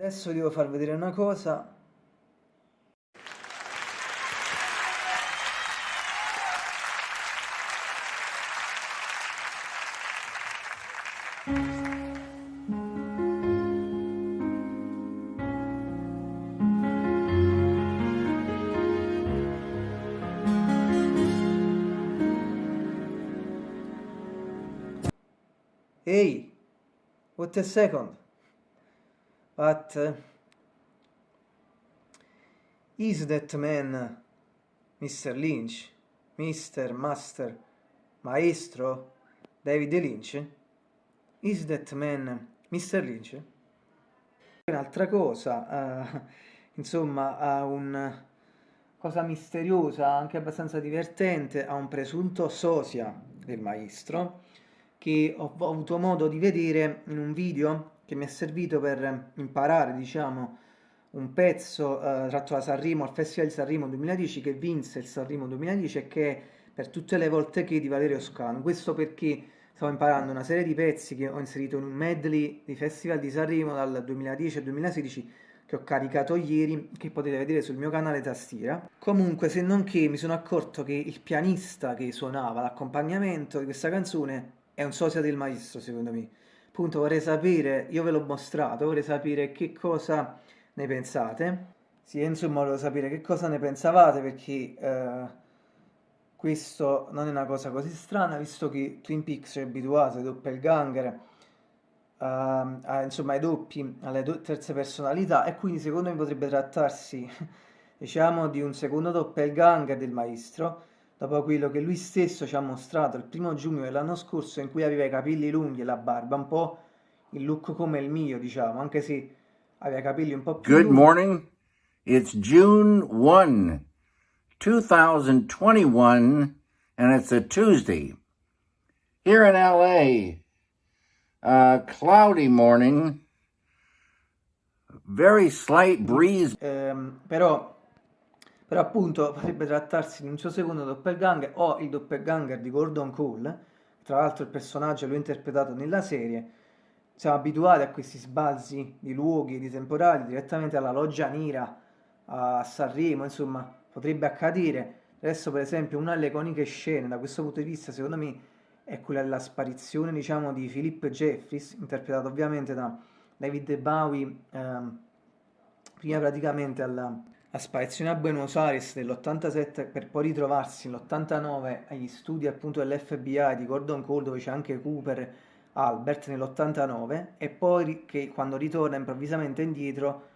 Adesso devo far vedere una cosa. Hey, what a second. Uh, is that man Mr. Lynch? Mr. Master Maestro David Lynch? Is that man Mr. Lynch? Un'altra cosa, uh, insomma, ha un cosa misteriosa, anche abbastanza divertente, ha un presunto sosia del maestro che ho, ho avuto modo di vedere in un video che mi è servito per imparare, diciamo, un pezzo eh, tratto da Sanremo, al Festival di Sanremo 2010, che vinse il Sanremo 2010 e che è per tutte le volte che di Valerio Scano. Questo perché stavo imparando una serie di pezzi che ho inserito in un medley di Festival di Sanremo dal 2010 al 2016 che ho caricato ieri, che potete vedere sul mio canale tastiera. Comunque, se non che mi sono accorto che il pianista che suonava l'accompagnamento di questa canzone è un sosia del maestro, secondo me appunto vorrei sapere, io ve l'ho mostrato, vorrei sapere che cosa ne pensate. Sì, insomma, volevo sapere che cosa ne pensavate perché eh, questo non è una cosa così strana, visto che Twin Peaks è abituato ai doppelganger, eh, a, insomma ai doppi, alle do terze personalità e quindi secondo me potrebbe trattarsi, diciamo, di un secondo doppelganger del maestro dopo quello che lui stesso ci ha mostrato il primo giugno dell'anno scorso in cui aveva i capelli lunghi e la barba, un po' il look come il mio, diciamo, anche se aveva i capelli un po' più Good lunghi. morning. It's June 1, 2021 and it's a Tuesday. Here in LA, uh, cloudy morning, very slight breeze. Um, però però appunto potrebbe trattarsi di un suo secondo doppelganger o il doppelganger di Gordon Cole, tra l'altro il personaggio l'ho interpretato nella serie, siamo abituati a questi sbalzi di luoghi, di temporali, direttamente alla loggia nera, a Sanremo, insomma, potrebbe accadere. Adesso per esempio una delle iconiche scene da questo punto di vista secondo me è quella della sparizione diciamo di Philip Jeffries, interpretato ovviamente da David Bowie, ehm, prima praticamente alla la sparizione a Buenos Aires nell'87 per poi ritrovarsi nell'89 agli studi appunto dell'FBI di Gordon Cole dove c'è anche Cooper Albert nell'89 e poi che quando ritorna improvvisamente indietro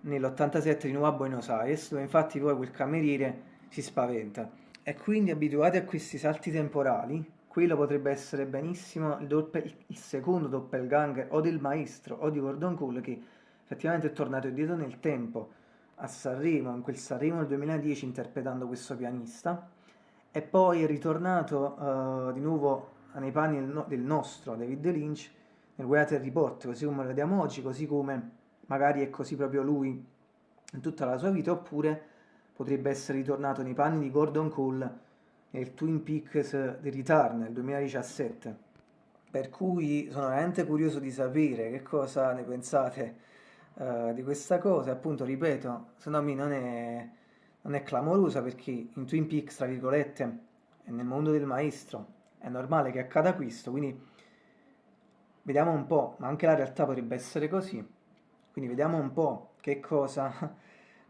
nell'87 di nuovo a Buenos Aires dove infatti poi quel cameriere si spaventa. E quindi abituati a questi salti temporali quello potrebbe essere benissimo il, doppel, il secondo doppelganger o del maestro o di Gordon Cole che effettivamente è tornato indietro nel tempo a Sanremo, in quel Sanremo del 2010 interpretando questo pianista e poi è ritornato uh, di nuovo nei panni del, no del, nostro David Lynch nel Weather Report, così come lo vediamo oggi, così come magari è così proprio lui in tutta la sua vita, oppure potrebbe essere ritornato nei panni di Gordon Cole nel Twin Peaks The Return nel 2017. Per cui sono veramente curioso di sapere che cosa ne pensate uh, di questa cosa, appunto, ripeto, secondo me non è, non è clamorosa perché in Twin Peaks, tra virgolette, e nel mondo del maestro è normale che accada questo, quindi vediamo un po', ma anche la realtà potrebbe essere così, quindi vediamo un po' che cosa,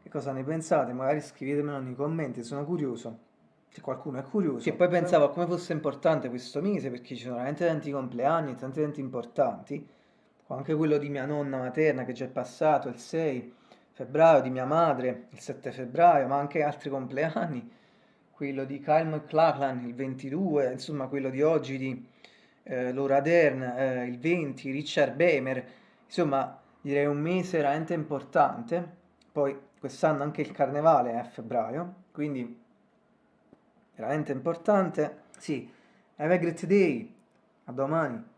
che cosa ne pensate, magari scrivetemelo nei commenti, sono curioso. Se qualcuno è curioso. Che poi pensavo a come fosse importante questo mese perché ci sono veramente tanti compleanni, tanti eventi importanti anche quello di mia nonna materna che già è passato, il 6 febbraio, di mia madre, il 7 febbraio, ma anche altri compleanni, quello di Kyle McLachlan, il 22, insomma quello di oggi di eh, Laura Dern, eh, il 20, Richard Bemer, insomma direi un mese veramente importante, poi quest'anno anche il carnevale è a febbraio, quindi veramente importante. Sì, have a great day, a domani.